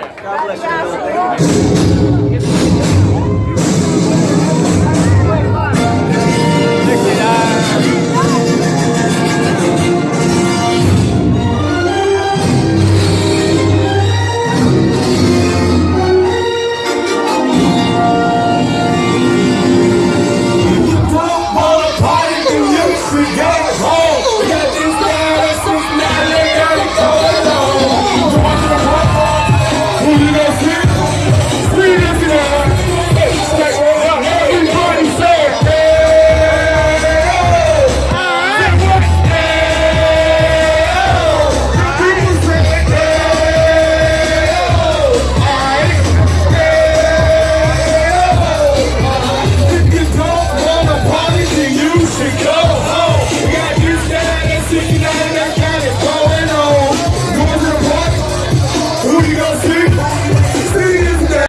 Glory. God bless you.